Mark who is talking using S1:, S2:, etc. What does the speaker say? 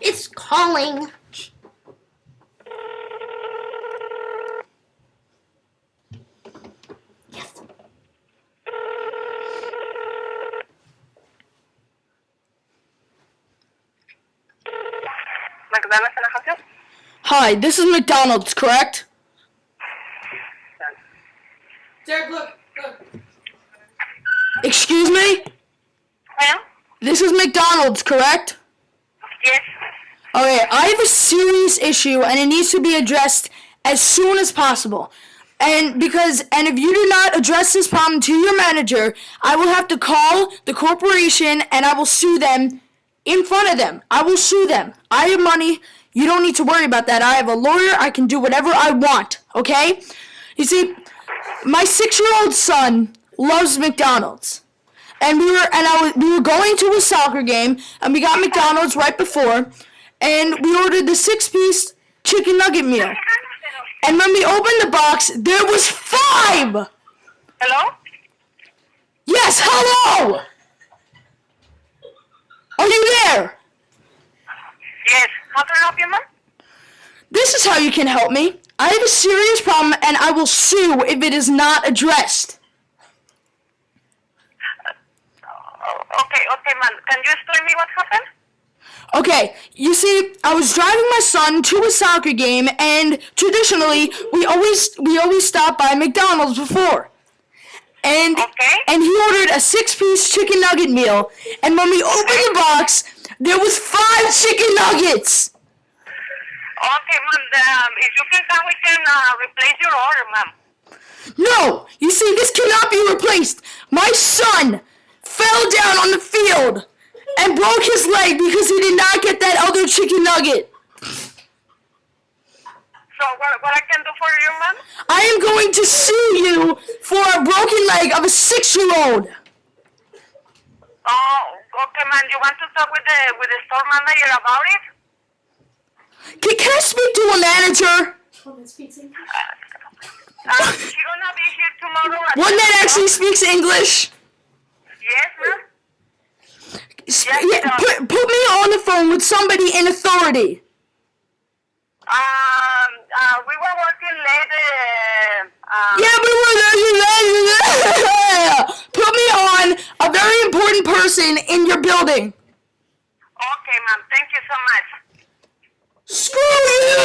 S1: It's calling. Yes.
S2: McDonald's, can I help you?
S3: Hi, this is McDonald's, correct?
S4: Derek, look, look.
S3: Excuse me?
S2: Well,
S3: This is McDonald's, correct?
S2: yes.
S3: Okay, I have a serious issue and it needs to be addressed as soon as possible. And because and if you do not address this problem to your manager, I will have to call the corporation and I will sue them in front of them. I will sue them. I have money. You don't need to worry about that. I have a lawyer. I can do whatever I want, okay? You see, my 6-year-old son loves McDonald's. And we were and I was, we were going to a soccer game and we got McDonald's right before and we ordered the six-piece chicken nugget meal. And when we opened the box, there was five.
S2: Hello?
S3: Yes, hello. Are you there?
S2: Yes. How can I help you, ma'am?
S3: This is how you can help me. I have a serious problem and I will sue if it is not addressed.
S2: Oh, okay, okay, ma'am. Can you explain me what happened?
S3: Okay, you see, I was driving my son to a soccer game, and traditionally, we always we always stop by McDonald's before. And
S2: Okay.
S3: and he ordered a six-piece chicken nugget meal, and when we opened the box, there was five chicken nuggets.
S2: Okay, ma'am. Um, if you can come, we can uh, replace your order, ma'am.
S3: No, you see, this cannot be replaced. My son fell down on the field and broke his leg because he did not get that other chicken nugget.
S2: So what, what I can do for you, ma'am?
S3: I am going to sue you for a broken leg of a six-year-old.
S2: Oh, okay, ma'am. You want to talk with the with the store manager about it?
S3: Can, can I speak to a manager?
S2: Uh, she gonna be here tomorrow.
S3: One that actually speaks English?
S2: Yes, ma'am.
S3: Sp-
S2: Yes,
S3: yeah, put, put me on the phone with somebody in authority.
S2: Um, uh, we were working late. Uh, uh,
S3: Yeah, but we're Put me on a very important person in your building.
S2: Okay, ma'am. Thank you so much.
S3: Screw you!